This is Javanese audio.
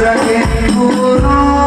Sakit buruk